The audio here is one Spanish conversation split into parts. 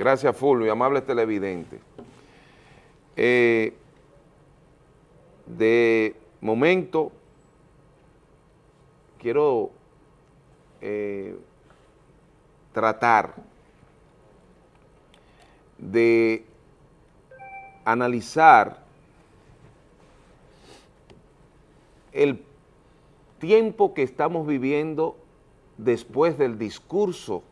Gracias, Fulvio, amable televidente. Eh, de momento, quiero eh, tratar de analizar el tiempo que estamos viviendo después del discurso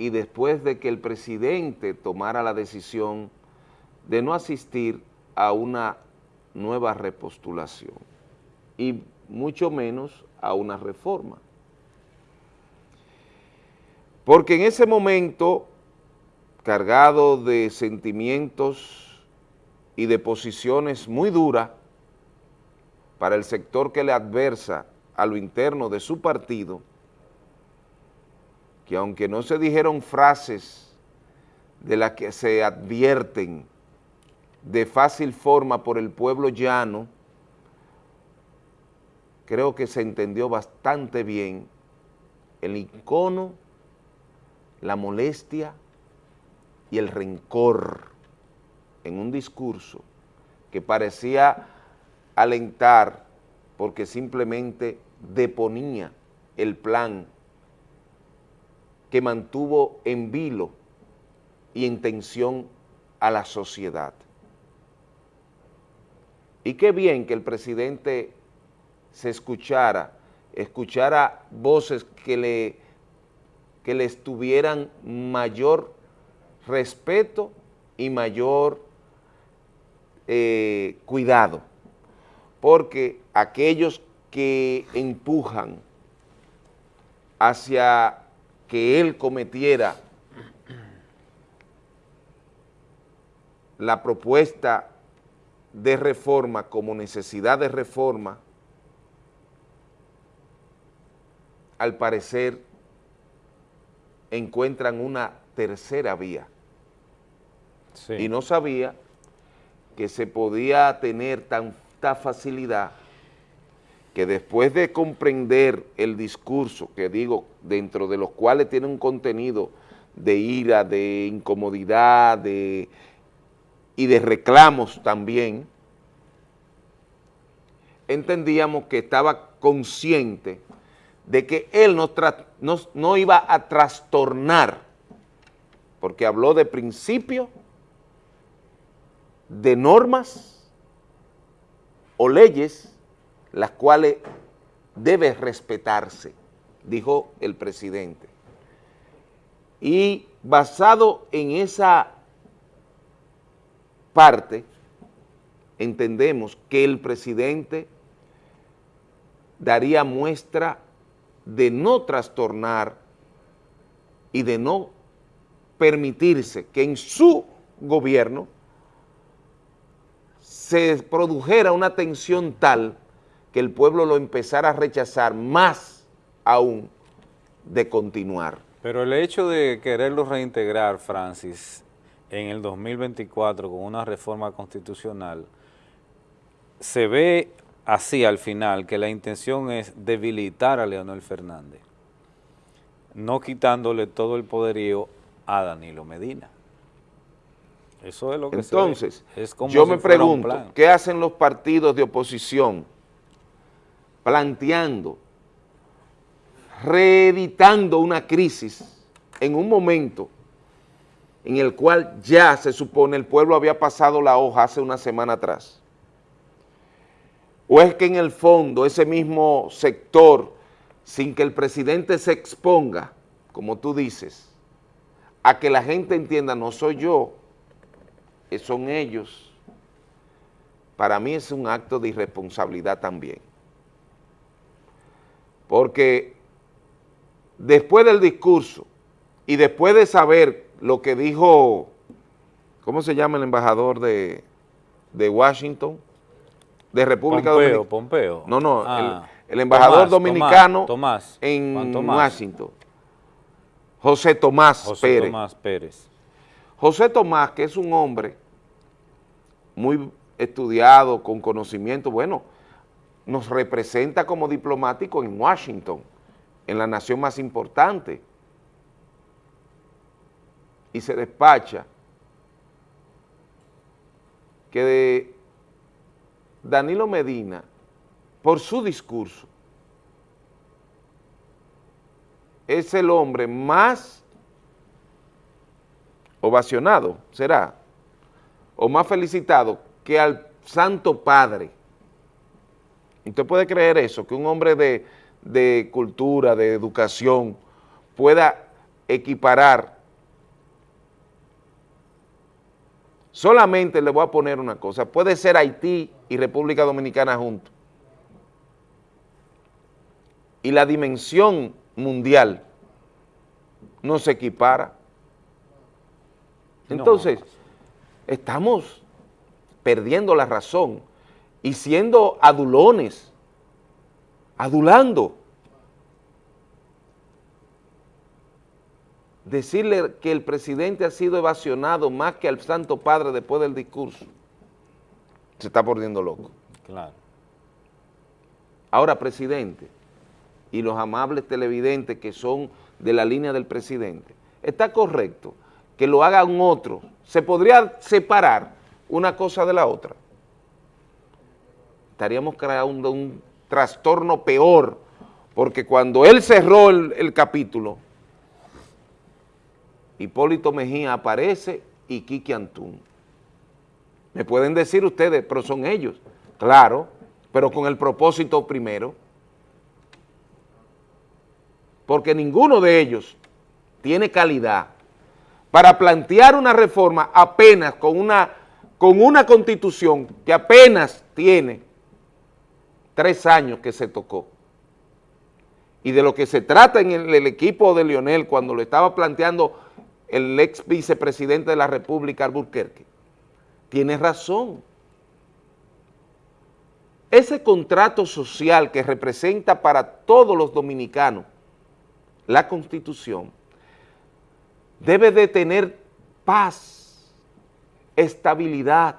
y después de que el presidente tomara la decisión de no asistir a una nueva repostulación y mucho menos a una reforma. Porque en ese momento, cargado de sentimientos y de posiciones muy duras para el sector que le adversa a lo interno de su partido, que aunque no se dijeron frases de las que se advierten de fácil forma por el pueblo llano, creo que se entendió bastante bien el icono, la molestia y el rencor en un discurso que parecía alentar porque simplemente deponía el plan que mantuvo en vilo y en tensión a la sociedad. Y qué bien que el presidente se escuchara, escuchara voces que le, que le estuvieran mayor respeto y mayor eh, cuidado, porque aquellos que empujan hacia que él cometiera la propuesta de reforma como necesidad de reforma, al parecer encuentran una tercera vía. Y no sabía que se podía tener tanta facilidad que después de comprender el discurso, que digo, dentro de los cuales tiene un contenido de ira, de incomodidad de, y de reclamos también, entendíamos que estaba consciente de que él no, no iba a trastornar, porque habló de principios, de normas o leyes las cuales debe respetarse, dijo el presidente. Y basado en esa parte, entendemos que el presidente daría muestra de no trastornar y de no permitirse que en su gobierno se produjera una tensión tal que el pueblo lo empezara a rechazar más aún de continuar. Pero el hecho de quererlo reintegrar, Francis, en el 2024 con una reforma constitucional, se ve así al final que la intención es debilitar a Leonel Fernández, no quitándole todo el poderío a Danilo Medina. Eso es lo que Entonces, es como yo me pregunto, ¿qué hacen los partidos de oposición planteando, reeditando una crisis en un momento en el cual ya se supone el pueblo había pasado la hoja hace una semana atrás? ¿O es que en el fondo ese mismo sector, sin que el presidente se exponga, como tú dices, a que la gente entienda, no soy yo, son ellos, para mí es un acto de irresponsabilidad también porque después del discurso y después de saber lo que dijo, ¿cómo se llama el embajador de, Washington? De República Dominicana. Pompeo. No, no, el, ah. embajador dominicano en Washington. José Tomás José Pérez. Tomás Pérez. José Tomás, que es un hombre muy estudiado, con conocimiento, bueno, nos representa como diplomático en Washington, en la nación más importante. y se despacha que de Danilo Medina, por su discurso, es el hombre más ovacionado, será, o más felicitado que al Santo Padre. ¿Usted puede creer eso? Que un hombre de, de cultura, de educación, pueda equiparar. Solamente le voy a poner una cosa, puede ser Haití y República Dominicana juntos. Y la dimensión mundial no se equipara. Entonces, estamos perdiendo la razón y siendo adulones, adulando. Decirle que el presidente ha sido evasionado más que al Santo Padre después del discurso, se está poniendo loco. Claro. Ahora, presidente, y los amables televidentes que son de la línea del presidente, está correcto que lo haga un otro, se podría separar una cosa de la otra. Estaríamos creando un, trastorno peor, porque cuando él cerró el, capítulo, Hipólito Mejía aparece y Kiki Antún. Me pueden decir ustedes, pero son ellos, claro, pero con el propósito primero, porque ninguno de ellos tiene calidad para plantear una reforma apenas con una, con una constitución que apenas tiene tres años que se tocó. Y de lo que se trata en el, equipo de Lionel cuando lo estaba planteando el ex vicepresidente de la República, Alburquerque, tiene razón. Ese contrato social que representa para todos los dominicanos la Constitución debe de tener paz, estabilidad.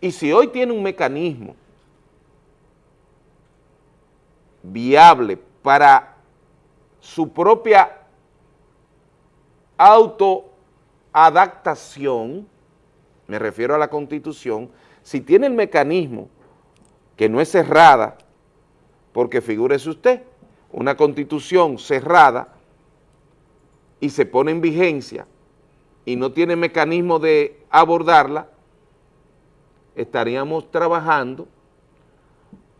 Y si hoy tiene un mecanismo viable para su propia autoadaptación, me refiero a la Constitución, si tiene el mecanismo que no es cerrada, porque figúrese usted, una Constitución cerrada y se pone en vigencia y no tiene mecanismo de abordarla, estaríamos trabajando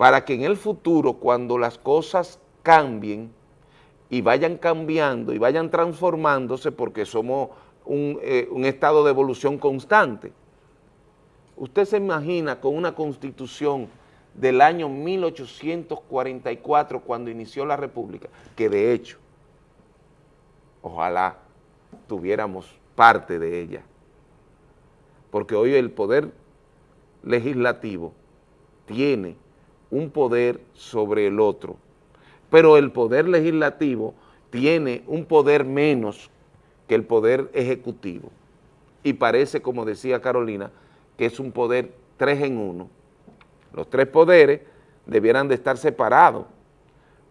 para que en el futuro, cuando las cosas cambien y vayan cambiando y vayan transformándose, porque somos un, eh, estado de evolución constante, usted se imagina con una constitución del año 1844 cuando inició la República, que de hecho, ojalá tuviéramos parte de ella, porque hoy el poder legislativo tiene un poder sobre el otro, pero el poder legislativo tiene un poder menos que el poder ejecutivo, y parece, como decía Carolina, que es un poder tres en uno, los tres poderes debieran de estar separados,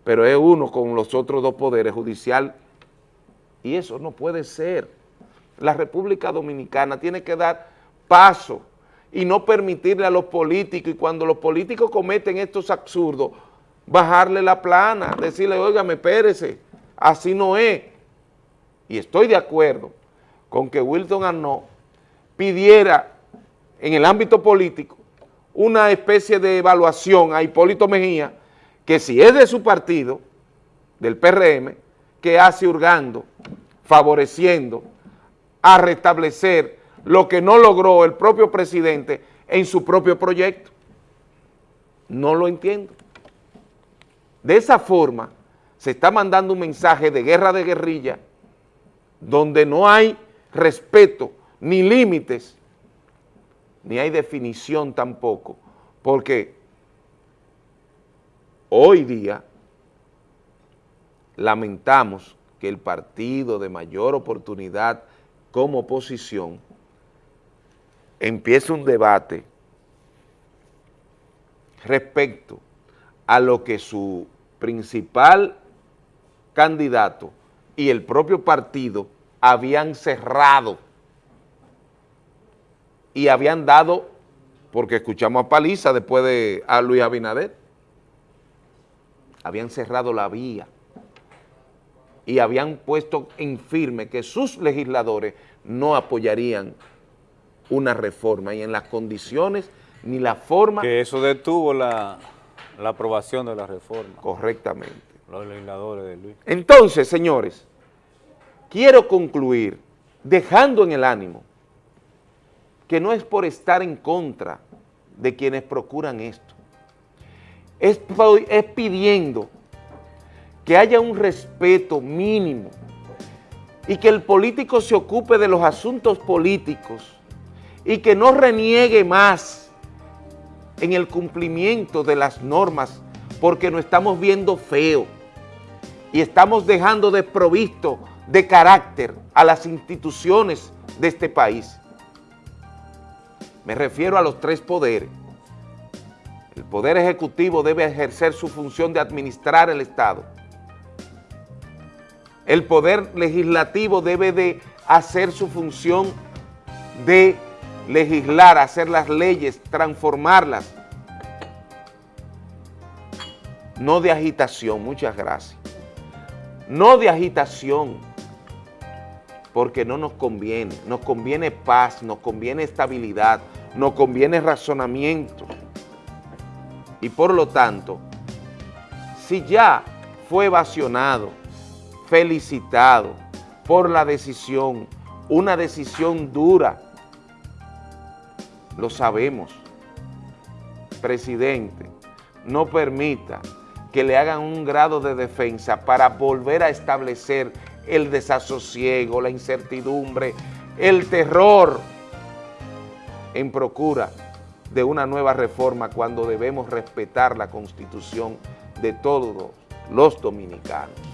pero es uno con los otros dos poderes, judicial, y eso no puede ser. La República Dominicana tiene que dar paso y no permitirle a los políticos, y cuando los políticos cometen estos absurdos, bajarle la plana, decirle, oígame, espérese, así no es. Y estoy de acuerdo con que Wilton Arnaud pidiera en el ámbito político una especie de evaluación a Hipólito Mejía, que si es de su partido, del PRM, que hace hurgando, favoreciendo a restablecer lo que no logró el propio presidente en su propio proyecto. No lo entiendo. De esa forma se está mandando un mensaje de guerra de guerrilla donde no hay respeto ni límites ni hay definición tampoco, porque hoy día lamentamos que el partido de mayor oportunidad como oposición empiece un debate respecto a lo que su principal candidato y el propio partido habían cerrado y habían dado, porque escuchamos a Paliza después de a Luis Abinader, habían cerrado la vía y habían puesto en firme que sus legisladores no apoyarían una reforma y en las condiciones ni la forma... Que eso detuvo la, la aprobación de la reforma. Correctamente. Los legisladores de Luis. Entonces, señores, quiero concluir dejando en el ánimo que no es por estar en contra de quienes procuran esto, es, es pidiendo que haya un respeto mínimo y que el político se ocupe de los asuntos políticos y que no reniegue más en el cumplimiento de las normas porque nos estamos viendo feo y estamos dejando desprovisto de carácter a las instituciones de este país. Me refiero a los tres poderes. El Poder Ejecutivo debe ejercer su función de administrar el Estado. El Poder Legislativo debe de hacer su función de legislar, hacer las leyes, transformarlas. No de agitación, muchas gracias. No de agitación, porque no nos conviene. Nos conviene paz, nos conviene estabilidad, nos conviene razonamiento. Y por lo tanto, si ya fue evasionado, felicitado por la decisión, una decisión dura, lo sabemos, presidente, no permita que le hagan un grado de defensa para volver a establecer el desasosiego, la incertidumbre, el terror en procura de una nueva reforma cuando debemos respetar la Constitución de todos los dominicanos.